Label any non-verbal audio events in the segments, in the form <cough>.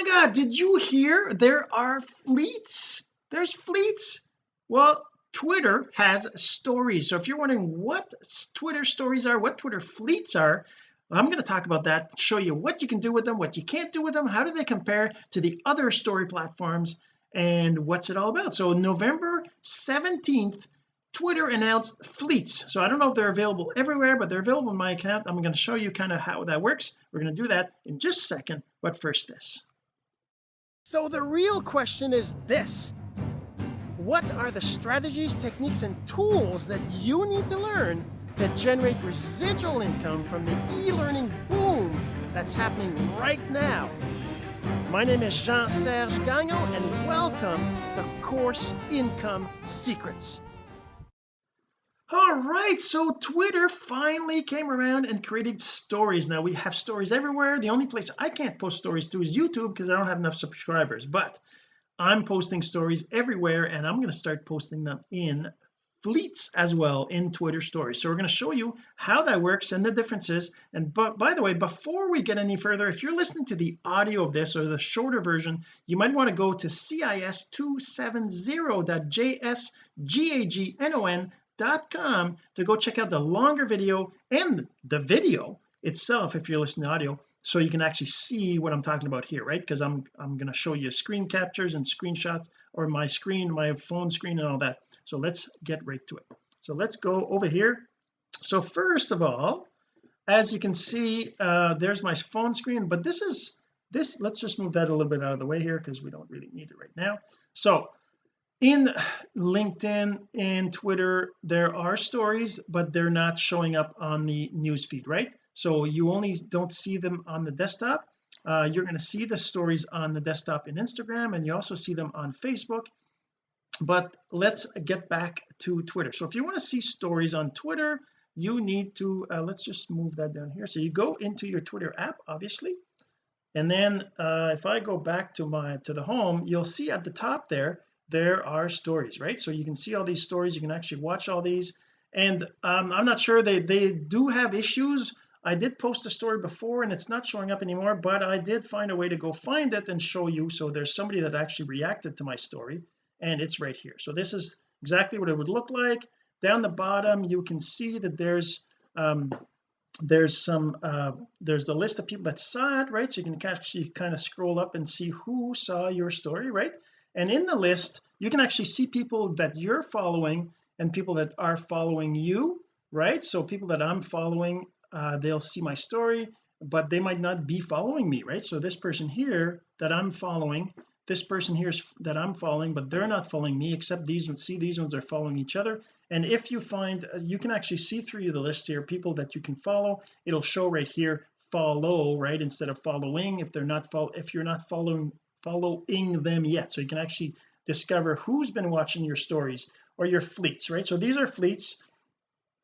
my god did you hear? There are fleets. There's fleets. Well Twitter has stories. So if you're wondering what Twitter stories are what Twitter fleets are I'm going to talk about that show you what you can do with them what you can't do with them how do they compare to the other story platforms and what's it all about. So November 17th Twitter announced fleets. So I don't know if they're available everywhere but they're available in my account. I'm going to show you kind of how that works. We're going to do that in just a second. But first this so the real question is this. What are the strategies techniques and tools that you need to learn to generate residual income from the e-learning boom that's happening right now? My name is Jean-Serge Gagnon and welcome to Course Income Secrets all right so Twitter finally came around and created stories. Now we have stories everywhere. The only place I can't post stories to is YouTube because I don't have enough subscribers. But I'm posting stories everywhere and I'm going to start posting them in fleets as well in Twitter stories. So we're going to show you how that works and the differences. And but by the way before we get any further if you're listening to the audio of this or the shorter version you might want to go to cis270.jsgagnon com to go check out the longer video and the video itself if you're listening to audio so you can actually see what I'm talking about here right? Because I'm I'm going to show you screen captures and screenshots or my screen my phone screen and all that. So let's get right to it. So let's go over here. So first of all as you can see uh there's my phone screen but this is this let's just move that a little bit out of the way here because we don't really need it right now. So in LinkedIn and Twitter there are stories but they're not showing up on the news feed right? So you only don't see them on the desktop. Uh, you're going to see the stories on the desktop in Instagram and you also see them on Facebook. But let's get back to Twitter. So if you want to see stories on Twitter you need to uh, let's just move that down here. So you go into your Twitter app obviously and then uh, if I go back to my to the home you'll see at the top there there are stories right? So you can see all these stories you can actually watch all these. And um, I'm not sure they they do have issues. I did post a story before and it's not showing up anymore but I did find a way to go find it and show you. So there's somebody that actually reacted to my story and it's right here. So this is exactly what it would look like. Down the bottom you can see that there's um there's some uh there's the list of people that saw it right? So you can actually kind of scroll up and see who saw your story right and in the list you can actually see people that you're following and people that are following you right? So people that I'm following uh, they'll see my story but they might not be following me right? So this person here that I'm following this person here is that I'm following but they're not following me except these ones see these ones are following each other. And if you find uh, you can actually see through the list here people that you can follow. It'll show right here follow right instead of following. If they're not follow if you're not following following them yet. So you can actually discover who's been watching your stories or your fleets right? So these are fleets.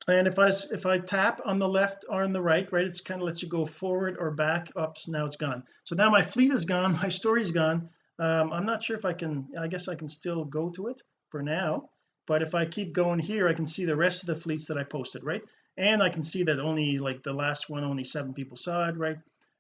And if I if I tap on the left or on the right right it's kind of lets you go forward or back ups now it's gone. So now my fleet is gone <laughs> my story is gone. Um, I'm not sure if I can I guess I can still go to it for now but if I keep going here I can see the rest of the fleets that I posted right? And I can see that only like the last one only seven people saw it right?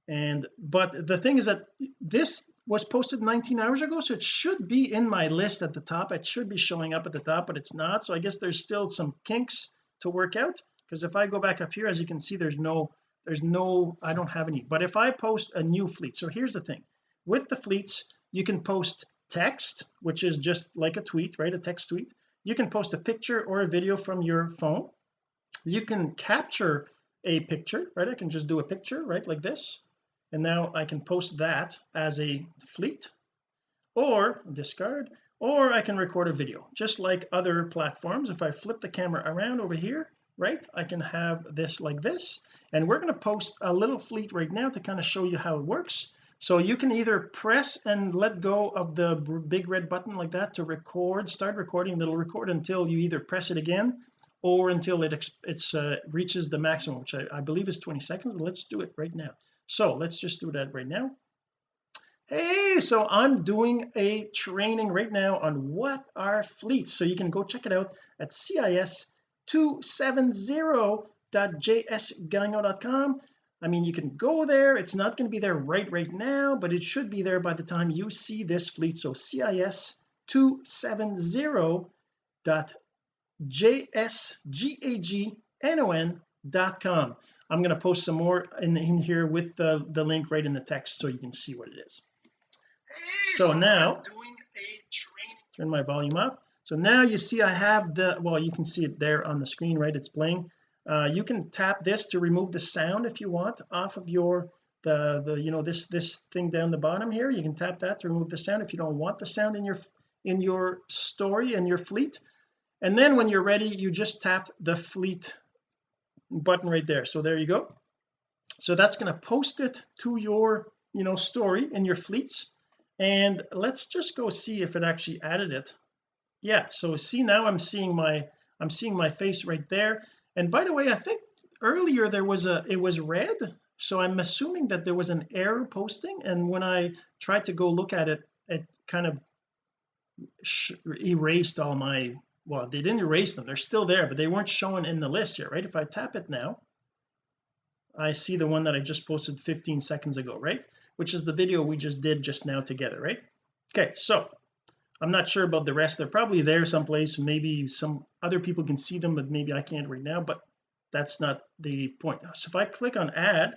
And but the thing is that this was posted 19 hours ago so it should be in my list at the top. It should be showing up at the top but it's not. So I guess there's still some kinks to work out because if I go back up here as you can see there's no there's no I don't have any. But if I post a new fleet so here's the thing. With the fleets you can post text which is just like a tweet right? A text tweet. You can post a picture or a video from your phone. You can capture a picture right? I can just do a picture right like this and now I can post that as a fleet or discard or I can record a video. Just like other platforms if I flip the camera around over here right I can have this like this. And we're going to post a little fleet right now to kind of show you how it works. So you can either press and let go of the big red button like that to record start recording it'll record until you either press it again or until it it's uh, reaches the maximum which I, I believe is 20 seconds but let's do it right now so let's just do that right now. Hey so I'm doing a training right now on what are fleets. So you can go check it out at cis270.jsgagnon.com I mean you can go there. It's not going to be there right right now but it should be there by the time you see this fleet. So cis 270.jsgagnon.com I'm going to post some more in, in here with the the link right in the text so you can see what it is. So now turn my volume off so now you see I have the well you can see it there on the screen right? It's playing uh, you can tap this to remove the sound if you want off of your the the you know this this thing down the bottom here. You can tap that to remove the sound if you don't want the sound in your in your story and your fleet. And then when you're ready you just tap the fleet button right there. So there you go. So that's going to post it to your you know story in your fleets. And let's just go see if it actually added it. Yeah so see now I'm seeing my I'm seeing my face right there. And by the way I think earlier there was a it was red. So I'm assuming that there was an error posting. And when I tried to go look at it it kind of erased all my well they didn't erase them. They're still there but they weren't showing in the list here right? If I tap it now I see the one that I just posted 15 seconds ago right? Which is the video we just did just now together right? Okay so I'm not sure about the rest. They're probably there someplace. Maybe some other people can see them but maybe I can't right now but that's not the point. So if I click on add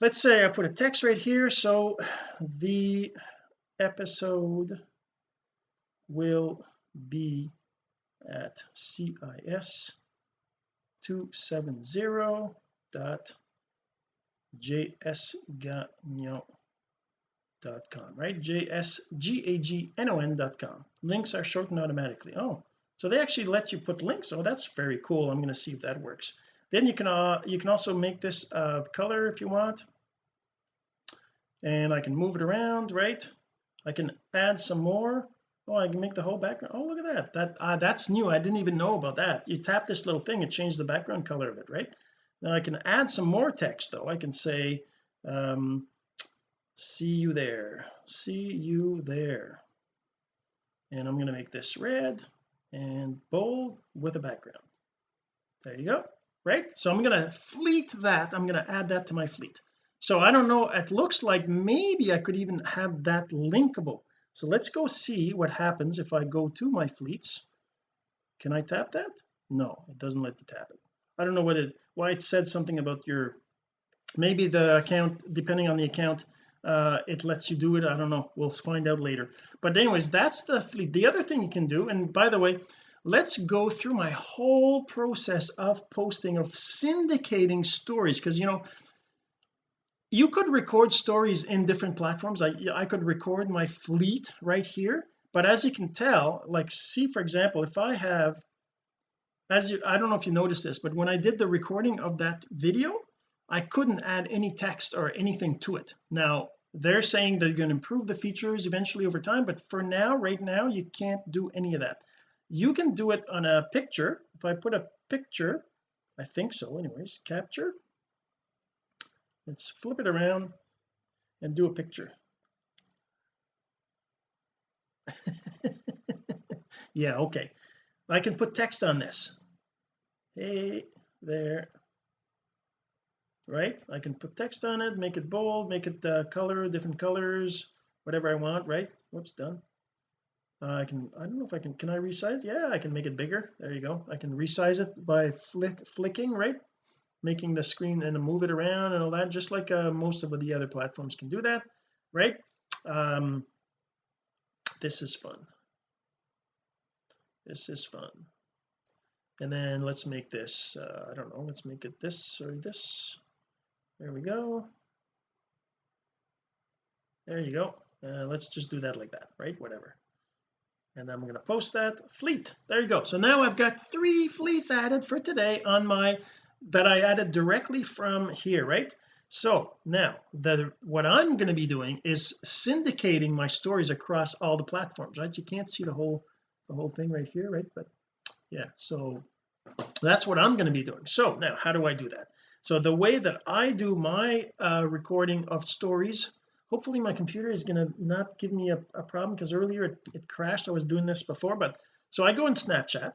let's say I put a text right here. So the episode will be at CIS 270 dot jsgagnon.com right? Jsgagnon.com links are shortened automatically. Oh so they actually let you put links. Oh that's very cool. I'm going to see if that works. Then you can uh you can also make this uh color if you want. And I can move it around right? I can add some more oh I can make the whole background. Oh look at that. That uh, that's new. I didn't even know about that. You tap this little thing it changed the background color of it right? Now I can add some more text though. I can say um see you there. See you there. And I'm going to make this red and bold with a background. There you go. Right? So I'm going to fleet that. I'm going to add that to my fleet. So I don't know. It looks like maybe I could even have that linkable so let's go see what happens if I go to my fleets. Can I tap that? No it doesn't let me tap it. I don't know what it why it said something about your maybe the account depending on the account uh it lets you do it. I don't know. We'll find out later. But anyways that's the fleet. The other thing you can do and by the way let's go through my whole process of posting of syndicating stories. Because you know you could record stories in different platforms. I, I could record my fleet right here but as you can tell like see for example if I have as you I don't know if you noticed this but when I did the recording of that video I couldn't add any text or anything to it. Now they're saying they're going to improve the features eventually over time but for now right now you can't do any of that. You can do it on a picture. If I put a picture I think so anyways capture let's flip it around and do a picture. <laughs> Yeah okay. I can put text on this. Hey there. Right? I can put text on it make it bold make it uh, color different colors whatever I want right? Whoops done. Uh, I can I don't know if I can can I resize? Yeah I can make it bigger. There you go. I can resize it by flick flicking right making the screen and move it around and all that just like uh, most of the other platforms can do that right? Um this is fun. This is fun. And then let's make this uh, I don't know let's make it this or this. There we go. There you go. Uh, let's just do that like that right? Whatever. And I'm going to post that. Fleet. There you go. So now I've got three fleets added for today on my that I added directly from here right? So now the what I'm going to be doing is syndicating my stories across all the platforms right? You can't see the whole the whole thing right here right? But yeah so that's what I'm going to be doing. So now how do I do that? So the way that I do my uh, recording of stories hopefully my computer is going to not give me a, a problem because earlier it, it crashed. I was doing this before but so I go in Snapchat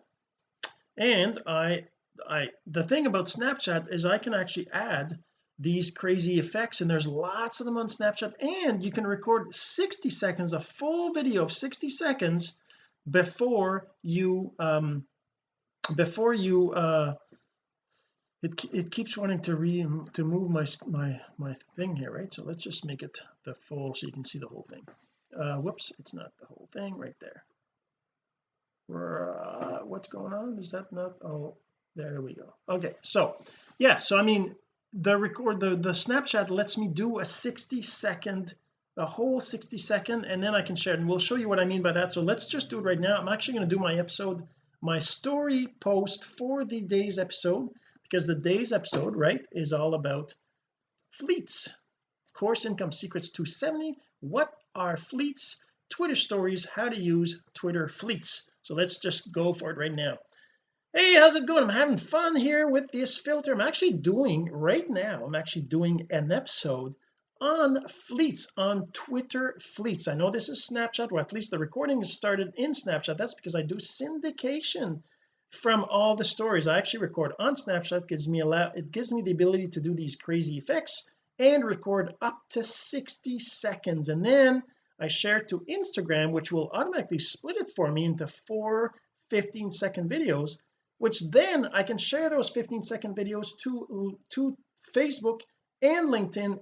and I I the thing about Snapchat is I can actually add these crazy effects and there's lots of them on Snapchat and you can record 60 seconds a full video of 60 seconds before you um before you uh it, it keeps wanting to re to move my my my thing here right? So let's just make it the full so you can see the whole thing. Uh whoops it's not the whole thing right there. Uh, what's going on? Is that not oh there we go. Okay so yeah so I mean the record the the snapchat lets me do a 60 second a whole 60 second and then I can share it and we'll show you what I mean by that. So let's just do it right now. I'm actually going to do my episode my story post for the day's episode because the day's episode right is all about fleets course income secrets 270 what are fleets? Twitter stories how to use Twitter fleets. So let's just go for it right now hey how's it going? I'm having fun here with this filter. I'm actually doing right now I'm actually doing an episode on fleets on Twitter fleets. I know this is Snapchat or at least the recording is started in Snapchat. That's because I do syndication from all the stories I actually record on Snapchat. Gives me a lot it gives me the ability to do these crazy effects and record up to 60 seconds. And then I share it to Instagram which will automatically split it for me into four 15 second videos which then I can share those 15 second videos to to Facebook and LinkedIn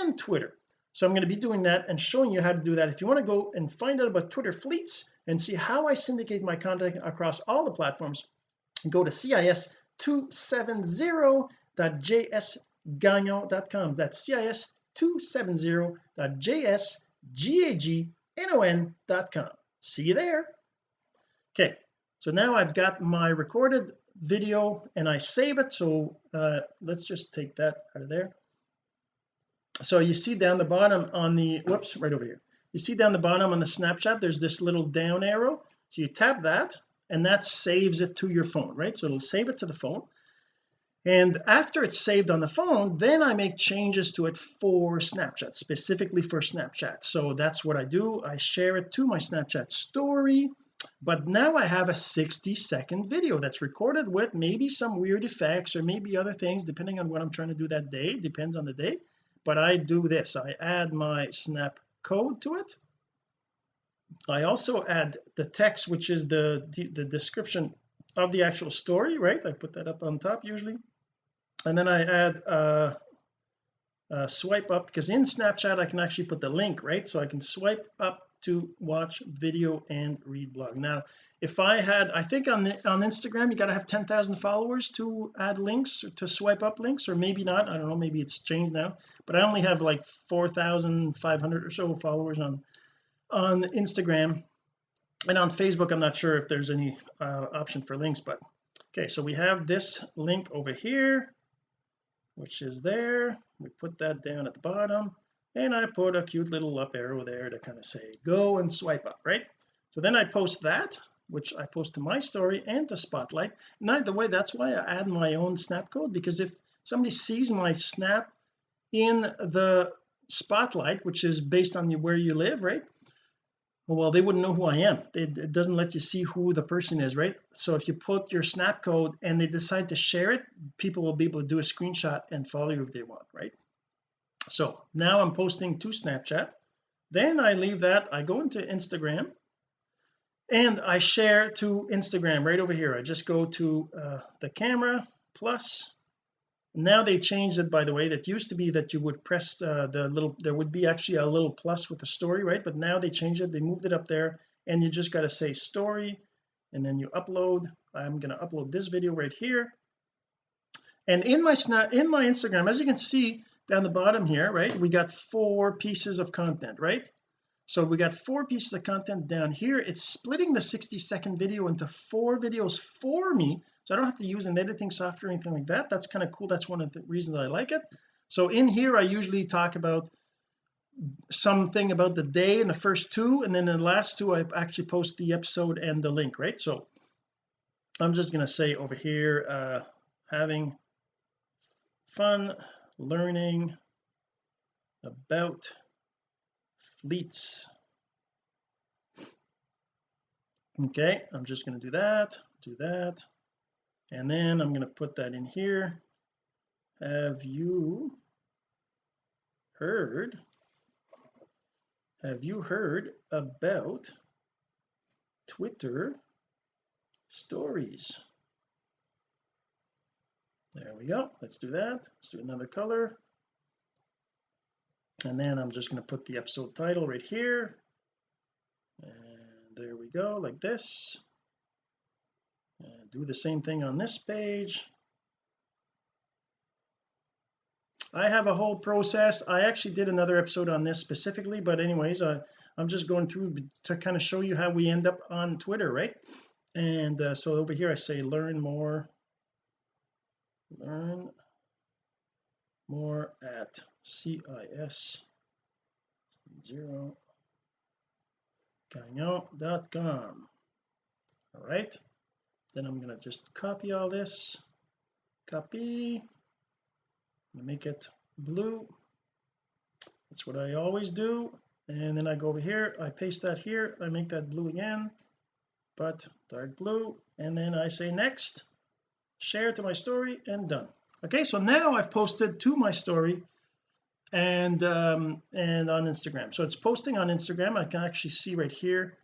and Twitter. So I'm going to be doing that and showing you how to do that. If you want to go and find out about Twitter fleets and see how I syndicate my content across all the platforms go to cis270.jsgagnon.com that's cis270.jsgagnon.com see you there. Okay so now I've got my recorded video and I save it. So uh, let's just take that out of there. So you see down the bottom on the whoops right over here. You see down the bottom on the Snapchat there's this little down arrow. So you tap that and that saves it to your phone right? So it'll save it to the phone. And after it's saved on the phone then I make changes to it for Snapchat specifically for Snapchat. So that's what I do. I share it to my Snapchat story but now I have a 60 second video that's recorded with maybe some weird effects or maybe other things depending on what I'm trying to do that day. Depends on the day. But I do this. I add my snap code to it. I also add the text which is the, the the, description of the actual story right? I put that up on top usually. And then I add uh, uh, swipe up because in Snapchat I can actually put the link right? So I can swipe up to watch video and read blog. Now if I had I think on the, on Instagram you got to have 10,000 followers to add links to swipe up links or maybe not I don't know maybe it's changed now but I only have like 4,500 or so followers on on Instagram. And on Facebook I'm not sure if there's any uh, option for links but okay so we have this link over here which is there. We put that down at the bottom and I put a cute little up arrow there to kind of say go and swipe up right? So then I post that which I post to my story and to spotlight. And the way that's why I add my own snap code because if somebody sees my snap in the spotlight which is based on where you live right? Well they wouldn't know who I am. It, it doesn't let you see who the person is right? So if you put your snap code and they decide to share it people will be able to do a screenshot and follow you if they want right so now I'm posting to Snapchat. Then I leave that I go into Instagram and I share to Instagram right over here. I just go to uh, the camera plus. Now they changed it by the way. That used to be that you would press uh, the little there would be actually a little plus with the story right? But now they changed it. They moved it up there and you just got to say story and then you upload. I'm going to upload this video right here and in my snap in my Instagram as you can see down the bottom here right we got four pieces of content right? So we got four pieces of content down here. It's splitting the 60 second video into four videos for me. So I don't have to use an editing software or anything like that. That's kind of cool. That's one of the reasons that I like it. So in here I usually talk about something about the day in the first two and then the last two I actually post the episode and the link right? So I'm just going to say over here uh having fun learning about fleets. Okay I'm just going to do that do that and then I'm going to put that in here. Have you heard have you heard about Twitter stories there we go. Let's do that. Let's do another color. And then I'm just going to put the episode title right here. And there we go like this. And do the same thing on this page. I have a whole process. I actually did another episode on this specifically but anyways uh, I'm just going through to kind of show you how we end up on Twitter right? And uh, so over here I say learn more learn more at CIS zero com. all right then I'm to just copy all this copy make it blue. That's what I always do. And then I go over here I paste that here I make that blue again but dark blue. And then I say next share to my story and done. Okay so now I've posted to my story and um and on Instagram. So it's posting on Instagram. I can actually see right here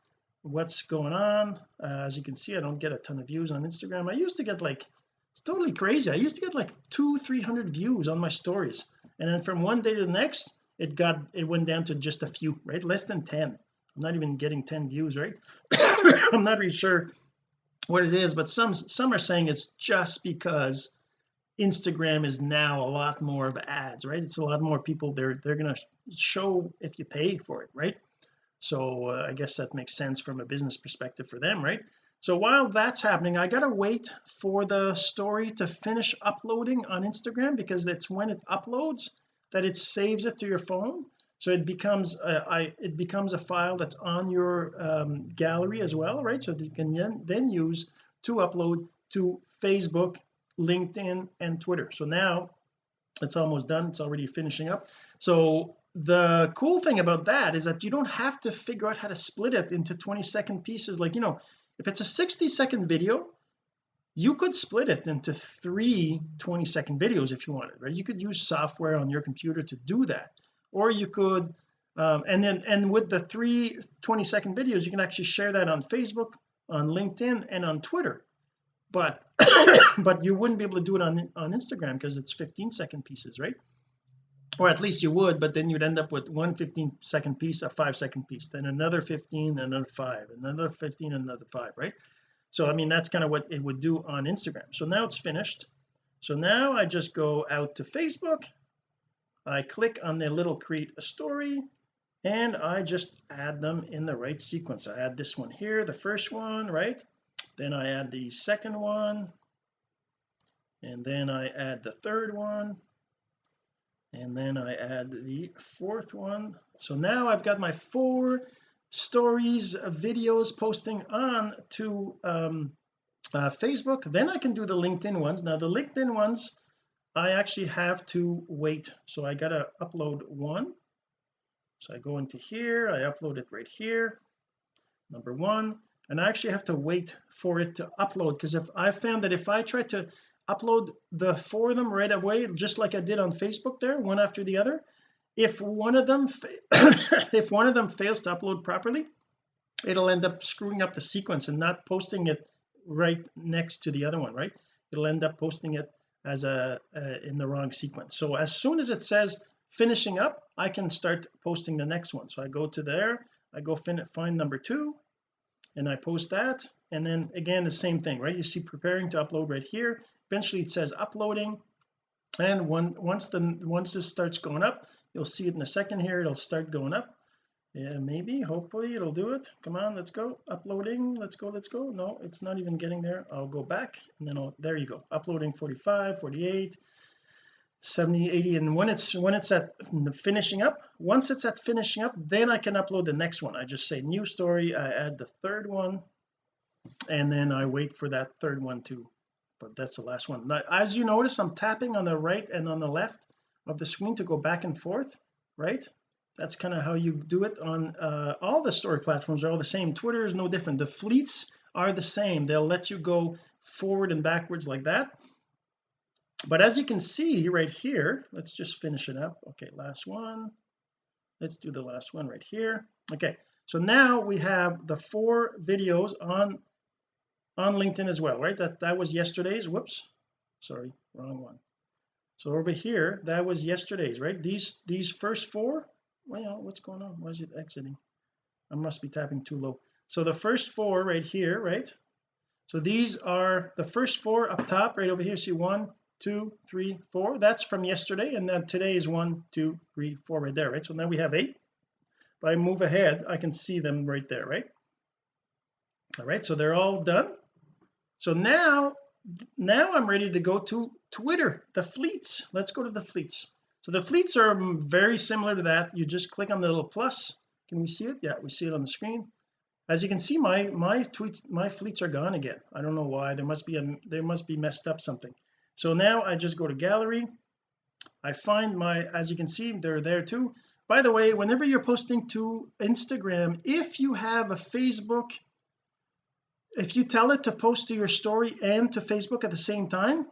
what's going on. Uh, as you can see I don't get a ton of views on Instagram. I used to get like it's totally crazy. I used to get like two three hundred views on my stories. And then from one day to the next it got it went down to just a few right? Less than 10 I'm not even getting 10 views right? <coughs> I'm not really sure what it is but some some are saying it's just because Instagram is now a lot more of ads right? It's a lot more people they're they're to show if you pay for it right? So uh, I guess that makes sense from a business perspective for them right? So while that's happening I gotta wait for the story to finish uploading on Instagram because it's when it uploads that it saves it to your phone so it becomes a, I, it becomes a file that's on your um, gallery as well right? So that you can then, then use to upload to Facebook LinkedIn and Twitter. So now it's almost done. It's already finishing up. So the cool thing about that is that you don't have to figure out how to split it into 20 second pieces. Like you know if it's a 60 second video you could split it into three 20 second videos if you wanted right? You could use software on your computer to do that or you could um, and then and with the three 20 second videos you can actually share that on Facebook on LinkedIn and on Twitter. But <coughs> but you wouldn't be able to do it on on Instagram because it's 15 second pieces right? Or at least you would but then you'd end up with one 15 second piece a five second piece then another 15 another five another 15 another five right? So I mean that's kind of what it would do on Instagram. So now it's finished. So now I just go out to Facebook I click on the little create a story and I just add them in the right sequence. I add this one here the first one right? Then I add the second one and then I add the third one and then I add the fourth one. So now I've got my four stories videos posting on to um, uh, Facebook. Then I can do the LinkedIn ones. Now the LinkedIn ones I actually have to wait. So I gotta upload one. So I go into here I upload it right here number one. And I actually have to wait for it to upload because if I found that if I try to upload the four of them right away just like I did on Facebook there one after the other if one of them <coughs> if one of them fails to upload properly it'll end up screwing up the sequence and not posting it right next to the other one right? It'll end up posting it as a in the wrong sequence. So as soon as it says finishing up I can start posting the next one. So I go to there I go find number two and I post that. And then again the same thing right? You see preparing to upload right here. Eventually it says uploading. And when, once the once this starts going up you'll see it in a second here it'll start going up yeah maybe. Hopefully it'll do it. Come on let's go. Uploading. Let's go let's go. No it's not even getting there. I'll go back and then I'll there you go. Uploading 45 48 70 80 and when it's when it's at finishing up once it's at finishing up then I can upload the next one. I just say new story I add the third one and then I wait for that third one to but that's the last one. Now as you notice I'm tapping on the right and on the left of the screen to go back and forth right that's kind of how you do it on uh, all the story platforms are all the same. Twitter is no different. The fleets are the same. They'll let you go forward and backwards like that. But as you can see right here let's just finish it up. Okay last one. Let's do the last one right here. Okay so now we have the four videos on on LinkedIn as well right? That that was yesterday's whoops sorry wrong one. So over here that was yesterday's right? These these first four well what's going on? Why is it exiting? I must be tapping too low. So the first four right here right? So these are the first four up top right over here. See one two three four. That's from yesterday and then today is one two three four right there right? So now we have eight. If I move ahead I can see them right there right? All right so they're all done. So now now I'm ready to go to Twitter the fleets. Let's go to the fleets so the fleets are very similar to that. You just click on the little plus. Can we see it? Yeah we see it on the screen. As you can see my my tweets my fleets are gone again. I don't know why. There must be a there must be messed up something. So now I just go to gallery. I find my as you can see they're there too. By the way whenever you're posting to Instagram if you have a Facebook if you tell it to post to your story and to Facebook at the same time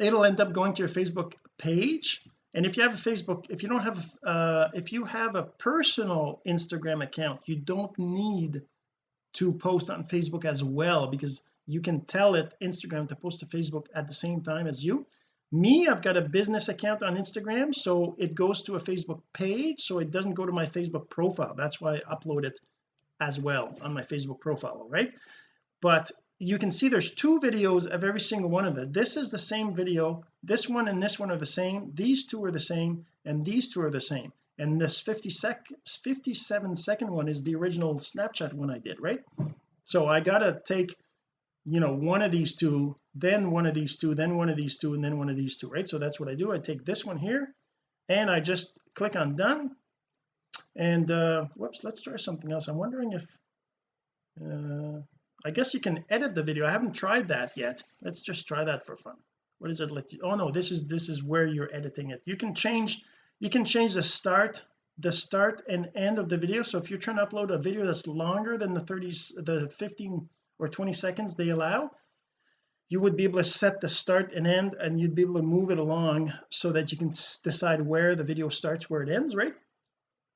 it'll end up going to your Facebook page. And if you have a Facebook if you don't have a uh, if you have a personal Instagram account you don't need to post on Facebook as well because you can tell it Instagram to post to Facebook at the same time as you. Me I've got a business account on Instagram so it goes to a Facebook page so it doesn't go to my Facebook profile. That's why I upload it as well on my Facebook profile right? But you can see there's two videos of every single one of them. This is the same video. This one and this one are the same. These two are the same and these two are the same. And this 50 sec 57 second one is the original Snapchat one I did right? So I gotta take you know one of these two then one of these two then one of these two and then one of these two right? So that's what I do. I take this one here and I just click on done. And uh whoops let's try something else. I'm wondering if uh I guess you can edit the video. I haven't tried that yet. Let's just try that for fun. What is it let you oh no this is this is where you're editing it. You can change you can change the start the start and end of the video. So if you're trying to upload a video that's longer than the 30s the 15 or 20 seconds they allow you would be able to set the start and end and you'd be able to move it along so that you can decide where the video starts where it ends right?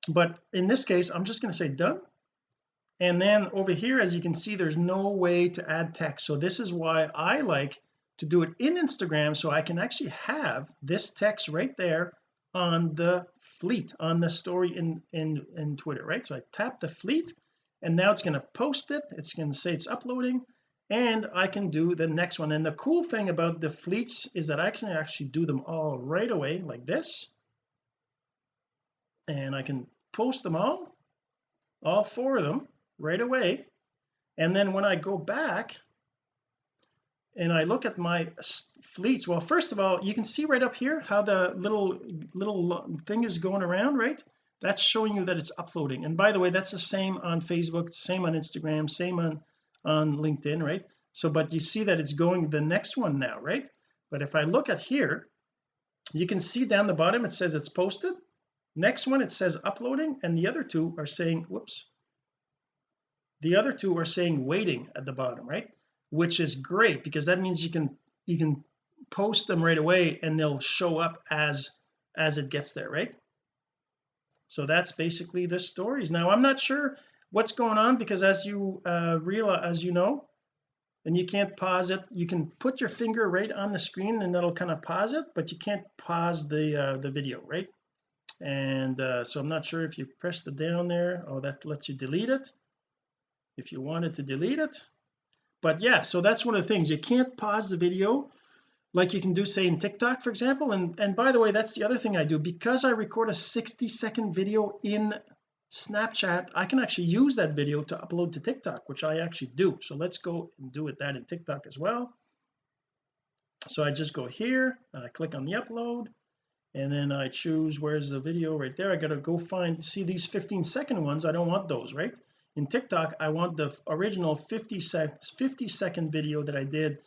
But in this case I'm just going to say done and then over here as you can see there's no way to add text. So this is why I like to do it in Instagram so I can actually have this text right there on the fleet on the story in in in Twitter right? So I tap the fleet and now it's going to post it. It's going to say it's uploading and I can do the next one. And the cool thing about the fleets is that I can actually do them all right away like this. And I can post them all all four of them right away. And then when I go back and I look at my fleets well first of all you can see right up here how the little little thing is going around right? That's showing you that it's uploading. And by the way that's the same on Facebook same on Instagram same on on LinkedIn right? So but you see that it's going the next one now right? But if I look at here you can see down the bottom it says it's posted. Next one it says uploading and the other two are saying whoops the other two are saying waiting at the bottom right? Which is great because that means you can you can post them right away and they'll show up as as it gets there right? So that's basically the stories. Now I'm not sure what's going on because as you uh realize as you know and you can't pause it you can put your finger right on the screen and that'll kind of pause it but you can't pause the uh the video right? And uh so I'm not sure if you press the down there oh that lets you delete it if you wanted to delete it. But yeah so that's one of the things. You can't pause the video like you can do say in TikTok for example. And and by the way that's the other thing I do. Because I record a 60 second video in Snapchat I can actually use that video to upload to TikTok which I actually do. So let's go and do it that in TikTok as well. So I just go here and I click on the upload. And then I choose where's the video? Right there. I gotta go find see these 15 second ones. I don't want those right in TikTok I want the original 50 sec 50 second video that I did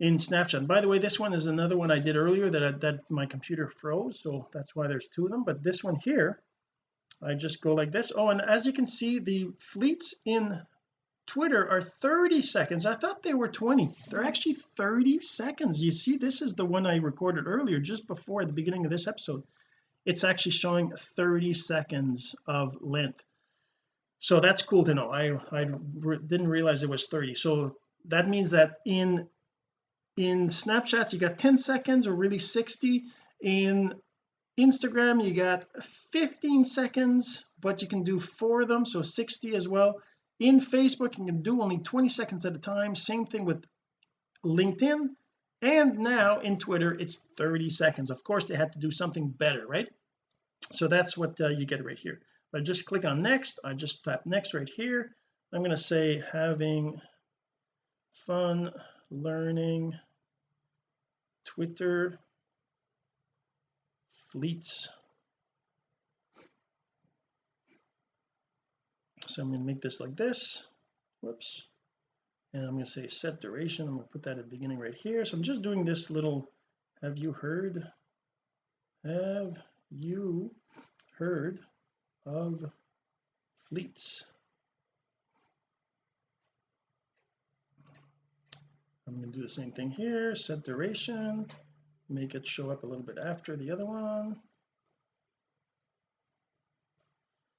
in Snapchat. By the way this one is another one I did earlier that I, that my computer froze so that's why there's two of them. But this one here I just go like this. Oh and as you can see the fleets in Twitter are 30 seconds. I thought they were 20 they're actually 30 seconds. You see this is the one I recorded earlier just before the beginning of this episode. It's actually showing 30 seconds of length so that's cool to know. I I didn't realize it was 30 so that means that in in Snapchat you got 10 seconds or really 60 in Instagram you got 15 seconds but you can do four of them so 60 as well. In Facebook you can do only 20 seconds at a time. Same thing with LinkedIn. And now in Twitter it's 30 seconds. Of course they had to do something better right? So that's what uh, you get right here I just click on next I just tap next right here. I'm going to say having fun learning Twitter fleets. So I'm going to make this like this. Whoops. And I'm going to say set duration. I'm going to put that at the beginning right here. So I'm just doing this little have you heard? Have you heard of fleets. I'm going to do the same thing here set duration make it show up a little bit after the other one.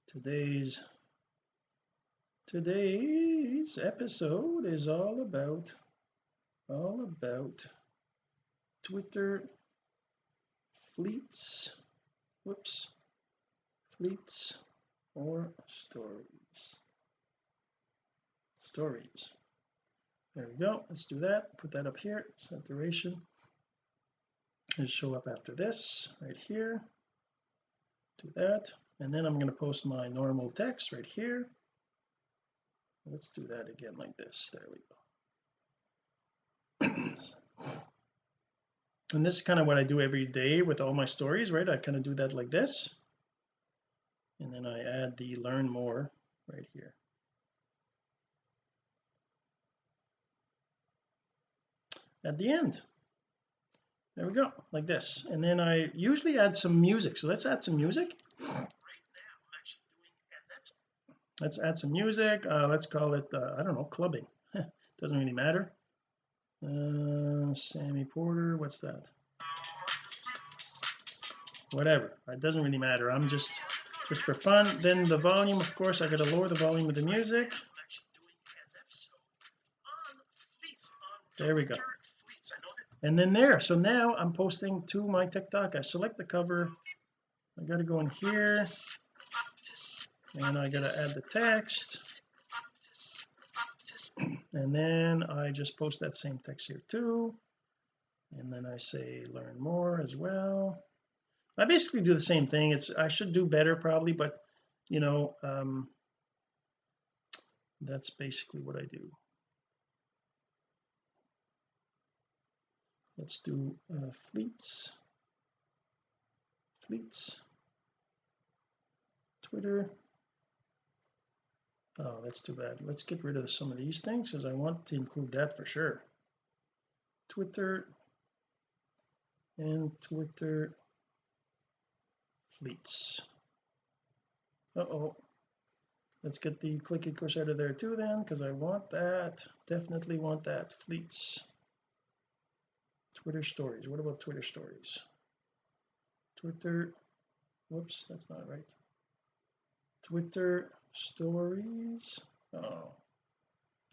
Today's today's episode is all about all about Twitter fleets. Whoops fleets or stories? Stories. There we go. Let's do that. Put that up here. Set duration and show up after this right here. Do that. And then I'm going to post my normal text right here. Let's do that again like this. There we go. <clears throat> And this is kind of what I do every day with all my stories right? I kind of do that like this and then I add the learn more right here. At the end. There we go like this. And then I usually add some music. So let's add some music. Let's add some music. Uh, let's call it uh, I don't know clubbing. <laughs> Doesn't really matter. Uh, Sammy Porter what's that? Whatever. It doesn't really matter. I'm just just for fun. Then the volume of course I got to lower the volume of the music. There we go. And then there. So now I'm posting to my TikTok. I select the cover. I got to go in here. And I got to add the text. And then I just post that same text here too. And then I say learn more as well I basically do the same thing. It's I should do better probably but you know um that's basically what I do. Let's do uh, fleets. Fleets. Twitter. Oh that's too bad. Let's get rid of some of these things because I want to include that for sure. Twitter. And Twitter fleets uh oh let's get the clicky out of there too then because I want that. Definitely want that fleets. Twitter stories. What about Twitter stories? Twitter whoops that's not right. Twitter stories? Oh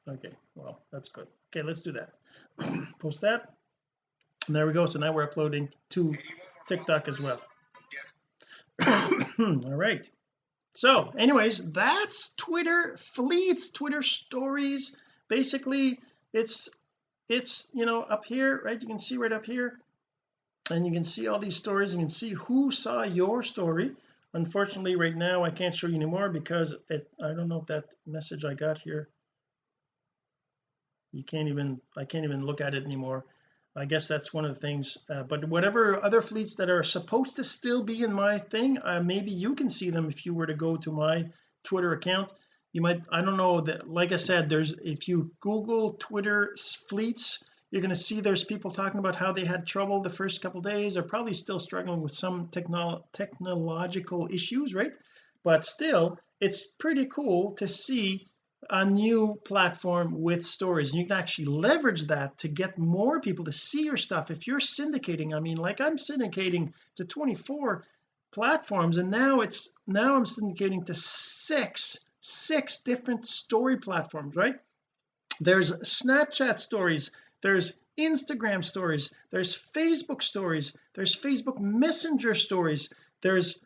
okay well that's good. Okay let's do that. <clears throat> Post that. And there we go. So now we're uploading to TikTok as well <coughs> all right. So anyways that's Twitter fleets Twitter stories. Basically it's it's you know up here right? You can see right up here. And you can see all these stories. You can see who saw your story. Unfortunately right now I can't show you anymore because it I don't know if that message I got here you can't even I can't even look at it anymore I guess that's one of the things uh, but whatever other fleets that are supposed to still be in my thing uh, maybe you can see them if you were to go to my Twitter account. You might I don't know that like I said there's if you google Twitter fleets you're going to see there's people talking about how they had trouble the first couple days. They're probably still struggling with some techno technological issues right? But still it's pretty cool to see a new platform with stories. You can actually leverage that to get more people to see your stuff. If you're syndicating I mean like I'm syndicating to 24 platforms and now it's now I'm syndicating to six six different story platforms right? There's Snapchat stories there's Instagram stories there's Facebook stories there's Facebook messenger stories there's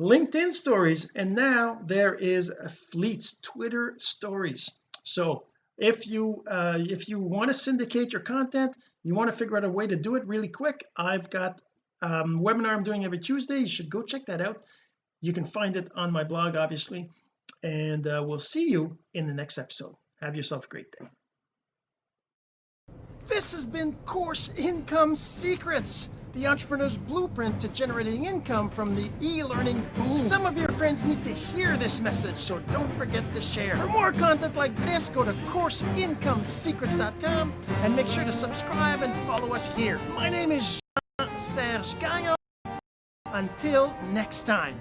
LinkedIn stories and now there is a fleets Twitter stories. So if you uh if you want to syndicate your content you want to figure out a way to do it really quick I've got um webinar I'm doing every Tuesday. You should go check that out. You can find it on my blog obviously. And uh, we'll see you in the next episode. Have yourself a great day. This has been Course Income Secrets, the entrepreneur's blueprint to generating income from the e-learning boom. Some of your friends need to hear this message, so don't forget to share. For more content like this, go to CourseIncomeSecrets.com and make sure to subscribe and follow us here. My name is Jean-Serge Gagnon. Until next time.